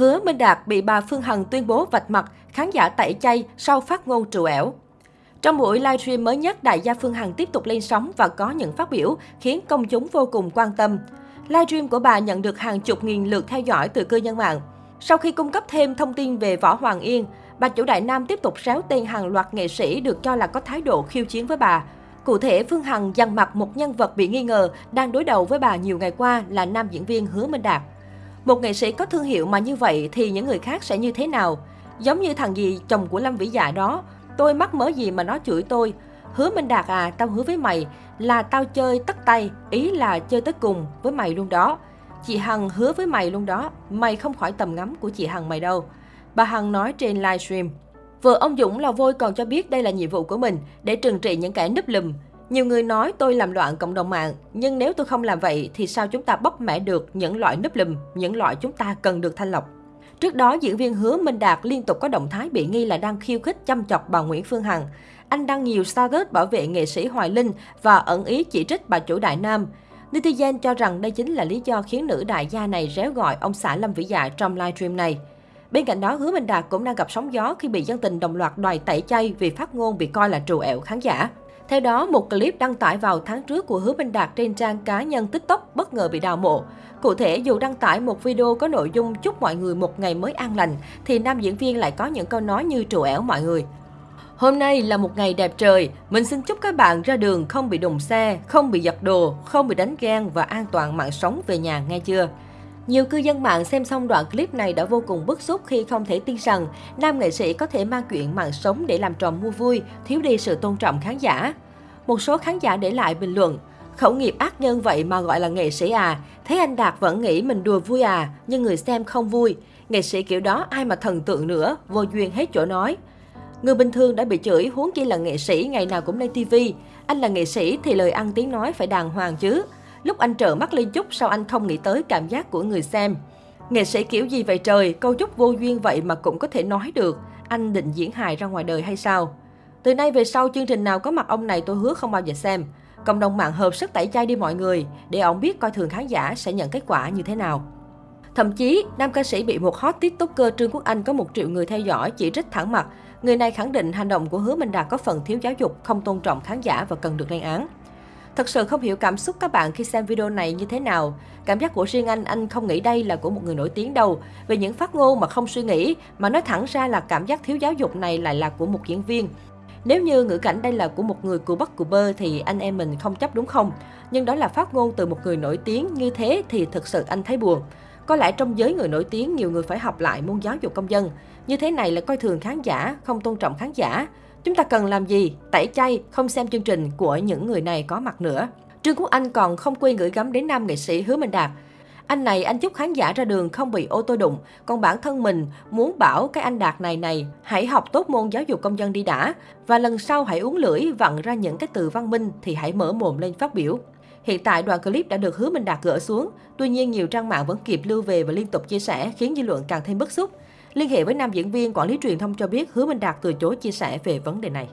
Hứa Minh Đạt bị bà Phương Hằng tuyên bố vạch mặt, khán giả tẩy chay sau phát ngôn trù ẻo. Trong buổi livestream mới nhất, đại gia Phương Hằng tiếp tục lên sóng và có những phát biểu khiến công chúng vô cùng quan tâm. Livestream của bà nhận được hàng chục nghìn lượt theo dõi từ cư dân mạng. Sau khi cung cấp thêm thông tin về Võ Hoàng Yên, bà chủ Đại Nam tiếp tục réo tên hàng loạt nghệ sĩ được cho là có thái độ khiêu chiến với bà. Cụ thể, Phương Hằng dằn mặt một nhân vật bị nghi ngờ đang đối đầu với bà nhiều ngày qua là nam diễn viên Hứa Minh Đạt. Một nghệ sĩ có thương hiệu mà như vậy thì những người khác sẽ như thế nào? Giống như thằng gì chồng của Lâm Vĩ Dạ đó, tôi mắc mớ gì mà nó chửi tôi. Hứa Minh Đạt à, tao hứa với mày là tao chơi tất tay, ý là chơi tới cùng với mày luôn đó. Chị Hằng hứa với mày luôn đó, mày không khỏi tầm ngắm của chị Hằng mày đâu. Bà Hằng nói trên livestream. Vợ ông Dũng là vôi còn cho biết đây là nhiệm vụ của mình để trừng trị những kẻ núp lùm. Nhiều người nói tôi làm loạn cộng đồng mạng, nhưng nếu tôi không làm vậy thì sao chúng ta bóc mẽ được những loại núp lùm, những loại chúng ta cần được thanh lọc. Trước đó, diễn viên Hứa Minh Đạt liên tục có động thái bị nghi là đang khiêu khích chăm chọc bà Nguyễn Phương Hằng. Anh đăng nhiều status bảo vệ nghệ sĩ Hoài Linh và ẩn ý chỉ trích bà chủ Đại Nam. Netizen cho rằng đây chính là lý do khiến nữ đại gia này réo gọi ông xã Lâm Vĩ Dạ trong livestream này. Bên cạnh đó, Hứa Minh Đạt cũng đang gặp sóng gió khi bị dân tình đồng loạt đòi tẩy chay vì phát ngôn bị coi là trù ẻo khán giả. Theo đó, một clip đăng tải vào tháng trước của Hứa Minh Đạt trên trang cá nhân TikTok bất ngờ bị đào mộ. Cụ thể, dù đăng tải một video có nội dung chúc mọi người một ngày mới an lành, thì nam diễn viên lại có những câu nói như trù ẻo mọi người. Hôm nay là một ngày đẹp trời, mình xin chúc các bạn ra đường không bị đụng xe, không bị giật đồ, không bị đánh ghen và an toàn mạng sống về nhà nghe chưa? Nhiều cư dân mạng xem xong đoạn clip này đã vô cùng bức xúc khi không thể tin rằng nam nghệ sĩ có thể mang chuyện mạng sống để làm trò mua vui, thiếu đi sự tôn trọng khán giả. Một số khán giả để lại bình luận, khẩu nghiệp ác nhân vậy mà gọi là nghệ sĩ à, thấy anh Đạt vẫn nghĩ mình đùa vui à, nhưng người xem không vui. Nghệ sĩ kiểu đó ai mà thần tượng nữa, vô duyên hết chỗ nói. Người bình thường đã bị chửi, huống chi là nghệ sĩ ngày nào cũng lên TV. Anh là nghệ sĩ thì lời ăn tiếng nói phải đàng hoàng chứ. Lúc anh trợ mắt lên chút sao anh không nghĩ tới cảm giác của người xem. Nghệ sĩ kiểu gì vậy trời, câu chúc vô duyên vậy mà cũng có thể nói được. Anh định diễn hài ra ngoài đời hay sao? Từ nay về sau chương trình nào có mặt ông này tôi hứa không bao giờ xem. Cộng đồng mạng hợp sức tẩy chay đi mọi người để ông biết coi thường khán giả sẽ nhận kết quả như thế nào. Thậm chí, nam ca sĩ bị một hot tiktoker Trương Quốc Anh có một triệu người theo dõi chỉ trích thẳng mặt. Người này khẳng định hành động của Hứa Minh Đạt có phần thiếu giáo dục, không tôn trọng khán giả và cần được lên án. Thật sự không hiểu cảm xúc các bạn khi xem video này như thế nào. Cảm giác của riêng anh, anh không nghĩ đây là của một người nổi tiếng đâu. Về những phát ngôn mà không suy nghĩ, mà nói thẳng ra là cảm giác thiếu giáo dục này lại là của một diễn viên. Nếu như ngữ cảnh đây là của một người cù bất cù bơ thì anh em mình không chấp đúng không? Nhưng đó là phát ngôn từ một người nổi tiếng như thế thì thực sự anh thấy buồn. Có lẽ trong giới người nổi tiếng nhiều người phải học lại môn giáo dục công dân. Như thế này là coi thường khán giả, không tôn trọng khán giả. Chúng ta cần làm gì? Tẩy chay, không xem chương trình của những người này có mặt nữa. Trương Quốc Anh còn không quên gửi gắm đến nam nghệ sĩ Hứa Minh Đạt. Anh này anh chúc khán giả ra đường không bị ô tô đụng, còn bản thân mình muốn bảo cái anh Đạt này này hãy học tốt môn giáo dục công dân đi đã và lần sau hãy uống lưỡi vặn ra những cái từ văn minh thì hãy mở mồm lên phát biểu. Hiện tại đoạn clip đã được Hứa Minh Đạt gỡ xuống, tuy nhiên nhiều trang mạng vẫn kịp lưu về và liên tục chia sẻ khiến dư luận càng thêm bức xúc. Liên hệ với nam diễn viên quản lý truyền thông cho biết Hứa Minh Đạt từ chối chia sẻ về vấn đề này.